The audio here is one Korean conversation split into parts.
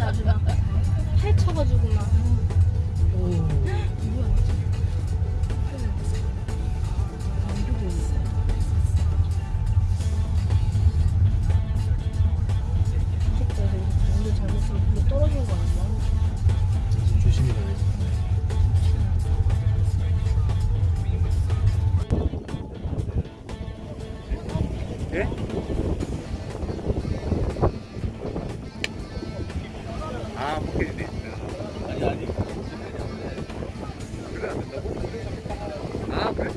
아주 막 파헤쳐가지고 막. 오. 뭐야? 아 포켓이네 아니 아니 그래 안 된다고? 아 그래?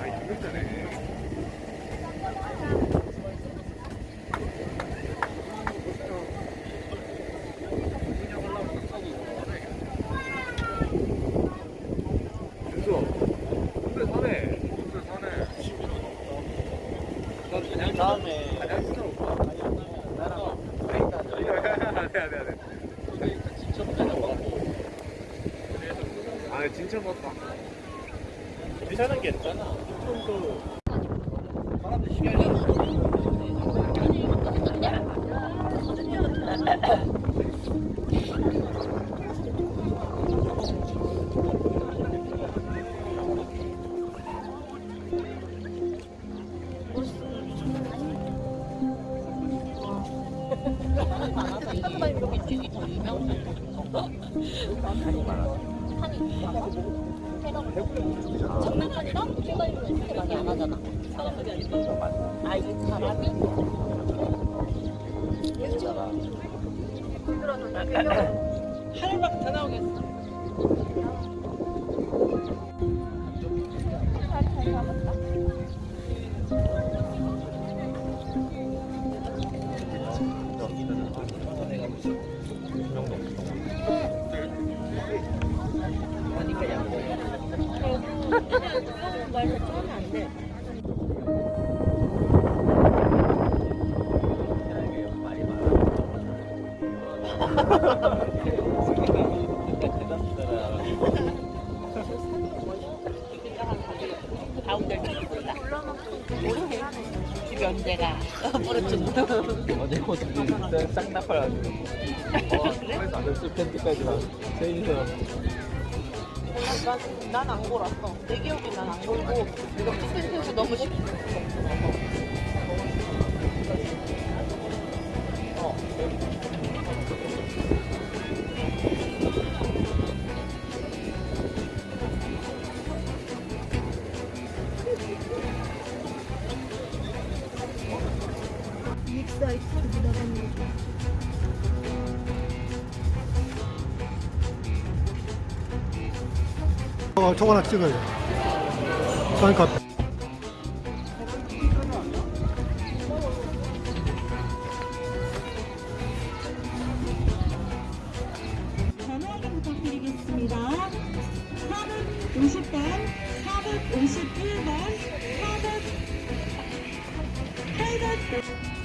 아이 준수 군대 진짜 오빠 아 시간 장난감이랑 최가위로 이렇게 많이 안 하잖아. 사람들이 아니까. 아, 이 사람이? 하늘밖에 다 나오겠어. 말 걱정하면 안 돼. 가운데. 집에 언제가 부러졌나? 어제 모습이 쌍나팔가지고 그래서 몇 팬티까지 막 세이서 난 안 골았어. 내 기억이 난안 골고 이거 피센트에서 너무 쉽. 어, 저거 하나 찍어요. 그러니까 전화기 부탁드리겠습니다. 450번, 451번, 400, 800.